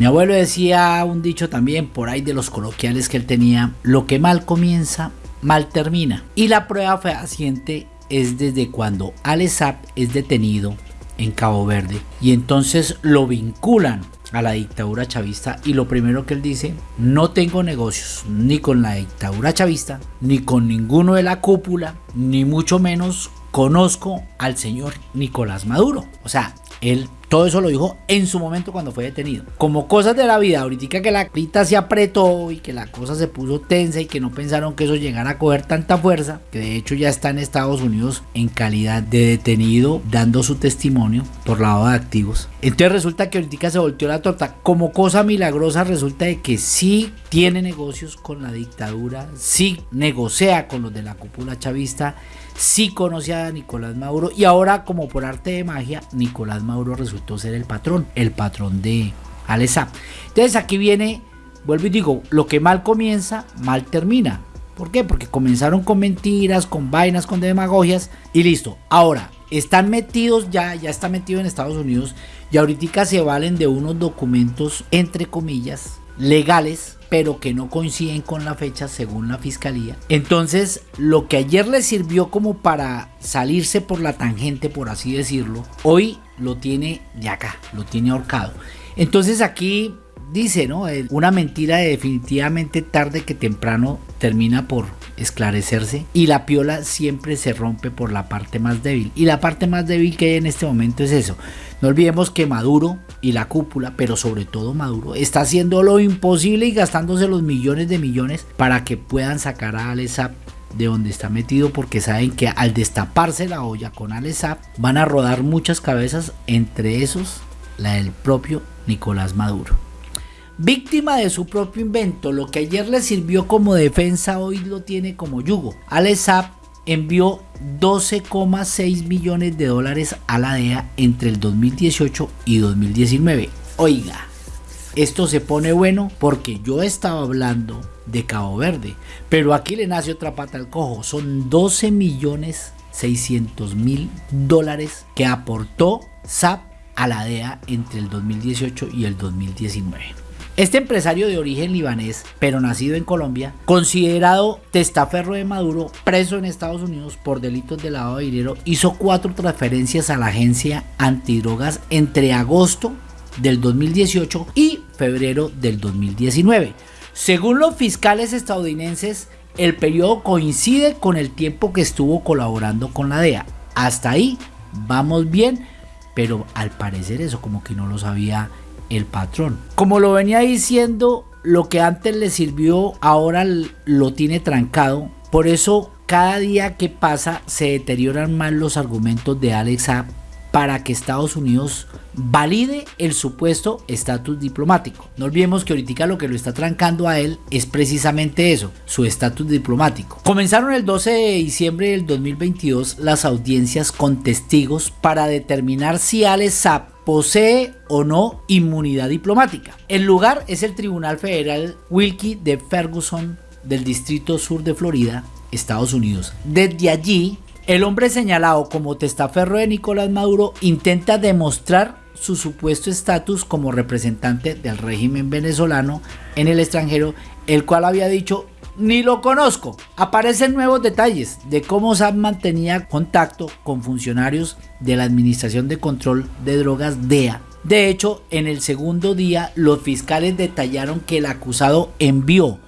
Mi abuelo decía un dicho también por ahí de los coloquiales que él tenía, lo que mal comienza, mal termina. Y la prueba fehaciente es desde cuando Alessap es detenido en Cabo Verde y entonces lo vinculan a la dictadura chavista y lo primero que él dice, no tengo negocios ni con la dictadura chavista, ni con ninguno de la cúpula, ni mucho menos conozco al señor Nicolás Maduro. O sea, él todo eso lo dijo en su momento cuando fue detenido. Como cosas de la vida, ahorita que la crita se apretó y que la cosa se puso tensa y que no pensaron que eso llegara a coger tanta fuerza, que de hecho ya está en Estados Unidos en calidad de detenido dando su testimonio por lado de activos. Entonces resulta que ahorita se volteó la torta. Como cosa milagrosa resulta de que sí tiene negocios con la dictadura, sí negocia con los de la cúpula chavista sí conocía a Nicolás Maduro y ahora como por arte de magia Nicolás Maduro resultó ser el patrón, el patrón de Alesa. Entonces aquí viene, vuelvo y digo, lo que mal comienza, mal termina. ¿Por qué? Porque comenzaron con mentiras, con vainas, con demagogias y listo. Ahora, están metidos ya, ya está metido en Estados Unidos y ahorita se valen de unos documentos, entre comillas, legales pero que no coinciden con la fecha según la fiscalía. Entonces, lo que ayer le sirvió como para salirse por la tangente, por así decirlo, hoy lo tiene de acá, lo tiene ahorcado. Entonces aquí dice, ¿no? Una mentira definitivamente tarde que temprano termina por esclarecerse y la piola siempre se rompe por la parte más débil. Y la parte más débil que hay en este momento es eso. No olvidemos que Maduro y la cúpula, pero sobre todo Maduro, está haciendo lo imposible y gastándose los millones de millones para que puedan sacar a Alesap de donde está metido porque saben que al destaparse la olla con Alesap van a rodar muchas cabezas, entre esos la del propio Nicolás Maduro. Víctima de su propio invento, lo que ayer le sirvió como defensa hoy lo tiene como yugo. Alesap envió 12,6 millones de dólares a la DEA entre el 2018 y 2019. Oiga, esto se pone bueno porque yo estaba hablando de Cabo Verde, pero aquí le nace otra pata al cojo. Son 12 millones 600 mil dólares que aportó SAP a la DEA entre el 2018 y el 2019. Este empresario de origen libanés, pero nacido en Colombia, considerado testaferro de Maduro, preso en Estados Unidos por delitos de lavado de dinero, hizo cuatro transferencias a la agencia antidrogas entre agosto del 2018 y febrero del 2019. Según los fiscales estadounidenses, el periodo coincide con el tiempo que estuvo colaborando con la DEA. Hasta ahí vamos bien, pero al parecer eso como que no lo sabía el patrón. Como lo venía diciendo, lo que antes le sirvió ahora lo tiene trancado. Por eso cada día que pasa se deterioran más los argumentos de Alexa para que Estados Unidos valide el supuesto estatus diplomático. No olvidemos que ahorita lo que lo está trancando a él es precisamente eso, su estatus diplomático. Comenzaron el 12 de diciembre del 2022 las audiencias con testigos para determinar si Alexa posee o no inmunidad diplomática. El lugar es el Tribunal Federal Wilkie de Ferguson del Distrito Sur de Florida, Estados Unidos. Desde allí, el hombre señalado como testaferro de Nicolás Maduro intenta demostrar su supuesto estatus como representante del régimen venezolano en el extranjero, el cual había dicho ni lo conozco. Aparecen nuevos detalles de cómo SAP mantenía contacto con funcionarios de la Administración de Control de Drogas DEA. De hecho, en el segundo día, los fiscales detallaron que el acusado envió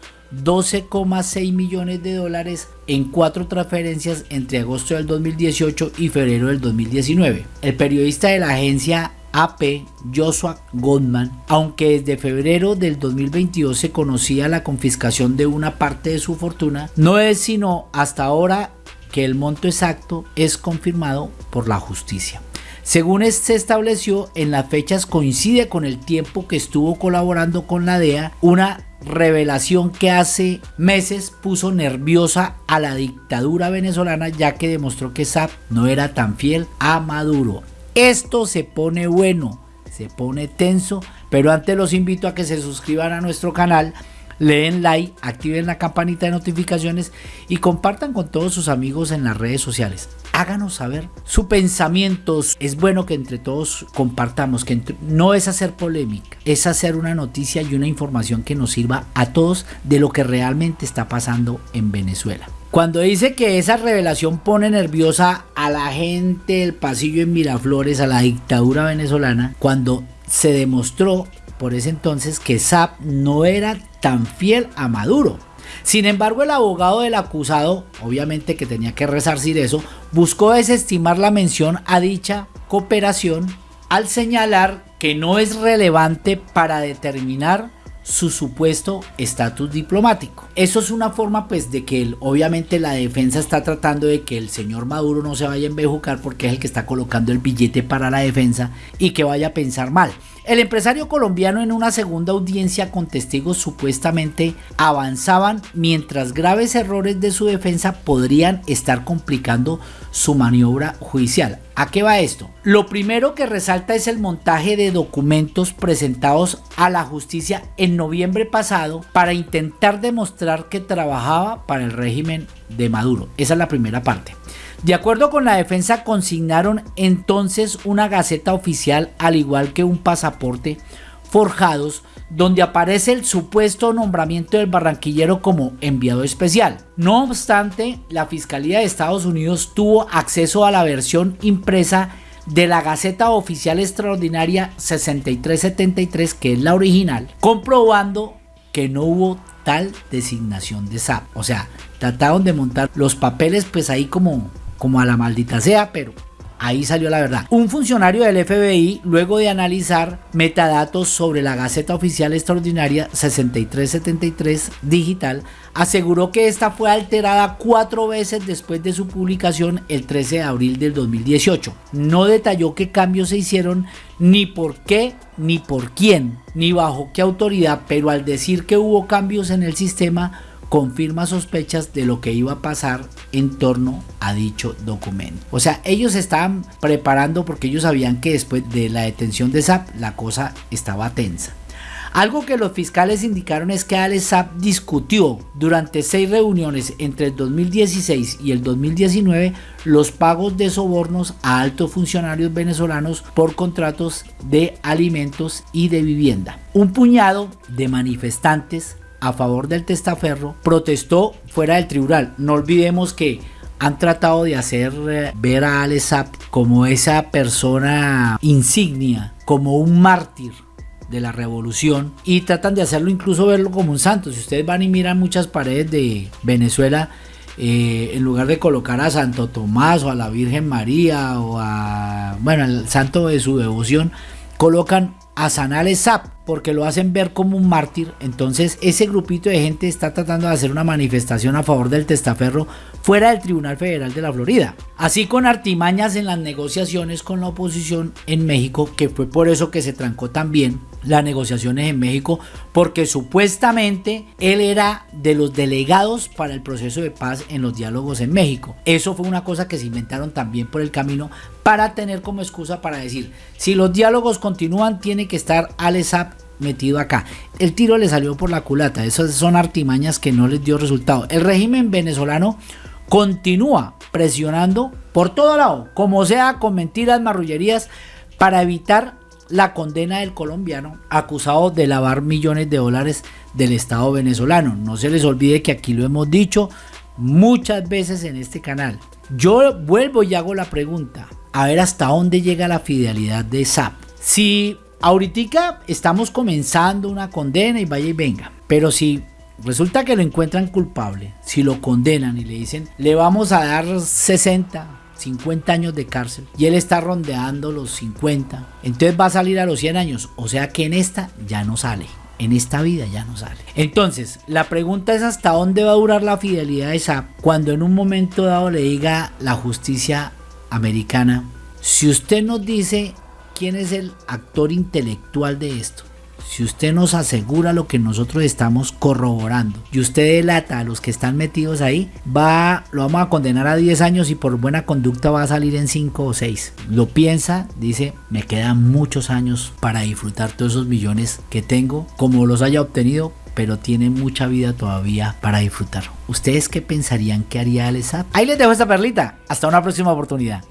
12,6 millones de dólares en cuatro transferencias entre agosto del 2018 y febrero del 2019. El periodista de la agencia AP Joshua Goldman, aunque desde febrero del 2022 se conocía la confiscación de una parte de su fortuna, no es sino hasta ahora que el monto exacto es confirmado por la justicia. Según se estableció, en las fechas coincide con el tiempo que estuvo colaborando con la DEA, una revelación que hace meses puso nerviosa a la dictadura venezolana ya que demostró que SAP no era tan fiel a Maduro. Esto se pone bueno, se pone tenso, pero antes los invito a que se suscriban a nuestro canal, le den like, activen la campanita de notificaciones y compartan con todos sus amigos en las redes sociales. Háganos saber su pensamiento. Es bueno que entre todos compartamos, que no es hacer polémica, es hacer una noticia y una información que nos sirva a todos de lo que realmente está pasando en Venezuela. Cuando dice que esa revelación pone nerviosa a la gente del pasillo en Miraflores, a la dictadura venezolana, cuando se demostró por ese entonces que SAP no era tan fiel a Maduro. Sin embargo, el abogado del acusado, obviamente que tenía que resarcir eso, buscó desestimar la mención a dicha cooperación al señalar que no es relevante para determinar su supuesto estatus diplomático. Eso es una forma pues de que obviamente la defensa está tratando de que el señor Maduro no se vaya a embejucar porque es el que está colocando el billete para la defensa y que vaya a pensar mal. El empresario colombiano en una segunda audiencia con testigos supuestamente avanzaban mientras graves errores de su defensa podrían estar complicando su maniobra judicial. ¿A qué va esto? Lo primero que resalta es el montaje de documentos presentados a la justicia en noviembre pasado para intentar demostrar que trabajaba para el régimen de Maduro. Esa es la primera parte. De acuerdo con la defensa, consignaron entonces una gaceta oficial al igual que un pasaporte forjados donde aparece el supuesto nombramiento del barranquillero como enviado especial. No obstante, la Fiscalía de Estados Unidos tuvo acceso a la versión impresa de la Gaceta Oficial Extraordinaria 6373, que es la original, comprobando que no hubo tal designación de SAP. O sea, trataron de montar los papeles pues ahí como como a la maldita sea, pero ahí salió la verdad. Un funcionario del FBI, luego de analizar metadatos sobre la Gaceta Oficial Extraordinaria 6373 digital, aseguró que esta fue alterada cuatro veces después de su publicación el 13 de abril del 2018. No detalló qué cambios se hicieron, ni por qué, ni por quién, ni bajo qué autoridad, pero al decir que hubo cambios en el sistema, confirma sospechas de lo que iba a pasar en torno a dicho documento. O sea, ellos estaban preparando porque ellos sabían que después de la detención de SAP la cosa estaba tensa. Algo que los fiscales indicaron es que Alex Saab discutió durante seis reuniones entre el 2016 y el 2019 los pagos de sobornos a altos funcionarios venezolanos por contratos de alimentos y de vivienda. Un puñado de manifestantes a favor del testaferro protestó fuera del tribunal. No olvidemos que han tratado de hacer eh, ver a Alex como esa persona insignia, como un mártir de la revolución y tratan de hacerlo incluso verlo como un santo. Si ustedes van y miran muchas paredes de Venezuela, eh, en lugar de colocar a Santo Tomás o a la Virgen María o a, bueno, al santo de su devoción, colocan a Sanales Zap porque lo hacen ver como un mártir. Entonces ese grupito de gente está tratando de hacer una manifestación a favor del testaferro fuera del Tribunal Federal de la Florida. Así con artimañas en las negociaciones con la oposición en México, que fue por eso que se trancó también las negociaciones en México, porque supuestamente él era de los delegados para el proceso de paz en los diálogos en México. Eso fue una cosa que se inventaron también por el camino para tener como excusa para decir, si los diálogos continúan, tiene que estar Alesap metido acá. El tiro le salió por la culata, esas son artimañas que no les dio resultado. El régimen venezolano continúa presionando por todo lado, como sea con mentiras, marrullerías, para evitar la condena del colombiano acusado de lavar millones de dólares del Estado venezolano. No se les olvide que aquí lo hemos dicho muchas veces en este canal. Yo vuelvo y hago la pregunta, a ver hasta dónde llega la fidelidad de SAP. Si ahorita estamos comenzando una condena y vaya y venga, pero si Resulta que lo encuentran culpable, si lo condenan y le dicen, le vamos a dar 60, 50 años de cárcel y él está rondeando los 50, entonces va a salir a los 100 años, o sea que en esta ya no sale. En esta vida ya no sale. Entonces, la pregunta es hasta dónde va a durar la fidelidad de SAP cuando en un momento dado le diga la justicia americana, si usted nos dice quién es el actor intelectual de esto, si usted nos asegura lo que nosotros estamos corroborando y usted delata a los que están metidos ahí, va, lo vamos a condenar a 10 años y por buena conducta va a salir en 5 o 6. Lo piensa, dice, me quedan muchos años para disfrutar todos esos millones que tengo, como los haya obtenido, pero tiene mucha vida todavía para disfrutar. ¿Ustedes qué pensarían que haría Alessap? Ahí les dejo esta perlita. Hasta una próxima oportunidad.